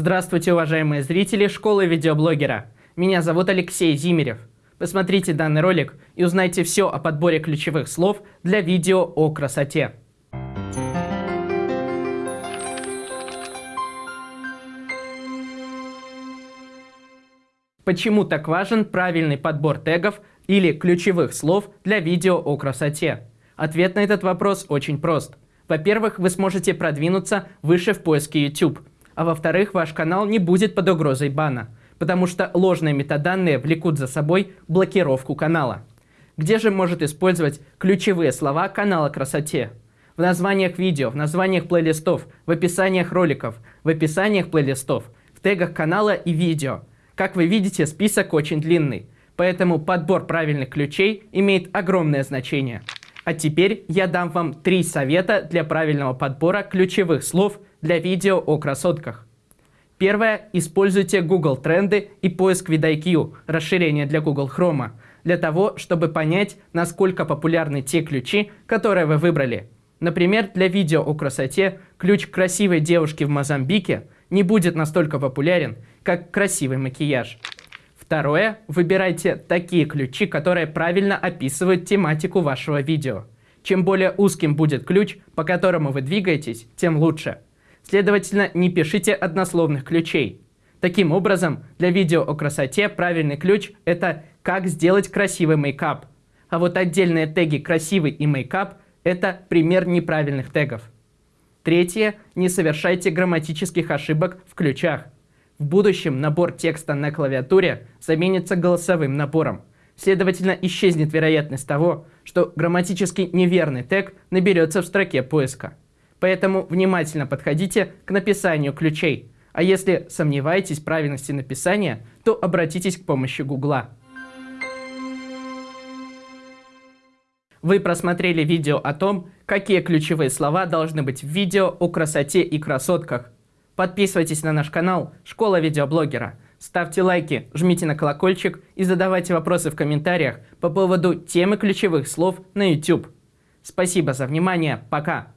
Здравствуйте, уважаемые зрители школы видеоблогера. Меня зовут Алексей Зимерев. Посмотрите данный ролик и узнайте все о подборе ключевых слов для видео о красоте. Почему так важен правильный подбор тегов или ключевых слов для видео о красоте? Ответ на этот вопрос очень прост. Во-первых, вы сможете продвинуться выше в поиске YouTube – а во-вторых, ваш канал не будет под угрозой бана, потому что ложные метаданные влекут за собой блокировку канала. Где же может использовать ключевые слова канала красоте? В названиях видео, в названиях плейлистов, в описаниях роликов, в описаниях плейлистов, в тегах канала и видео. Как вы видите, список очень длинный, поэтому подбор правильных ключей имеет огромное значение. А теперь я дам вам три совета для правильного подбора ключевых слов для видео о красотках. Первое. Используйте Google Тренды и поиск VidIQ, расширение для Google Chrome, для того, чтобы понять, насколько популярны те ключи, которые вы выбрали. Например, для видео о красоте ключ красивой девушки в Мозамбике не будет настолько популярен, как красивый макияж. Второе. Выбирайте такие ключи, которые правильно описывают тематику вашего видео. Чем более узким будет ключ, по которому вы двигаетесь, тем лучше. Следовательно, не пишите однословных ключей. Таким образом, для видео о красоте правильный ключ – это «как сделать красивый мейкап». А вот отдельные теги «красивый» и «мейкап» – это пример неправильных тегов. Третье. Не совершайте грамматических ошибок в ключах. В будущем набор текста на клавиатуре заменится голосовым набором. Следовательно, исчезнет вероятность того, что грамматически неверный тег наберется в строке поиска. Поэтому внимательно подходите к написанию ключей. А если сомневаетесь в правильности написания, то обратитесь к помощи Гугла. Вы просмотрели видео о том, какие ключевые слова должны быть в видео о красоте и красотках. Подписывайтесь на наш канал «Школа видеоблогера». Ставьте лайки, жмите на колокольчик и задавайте вопросы в комментариях по поводу темы ключевых слов на YouTube. Спасибо за внимание, пока!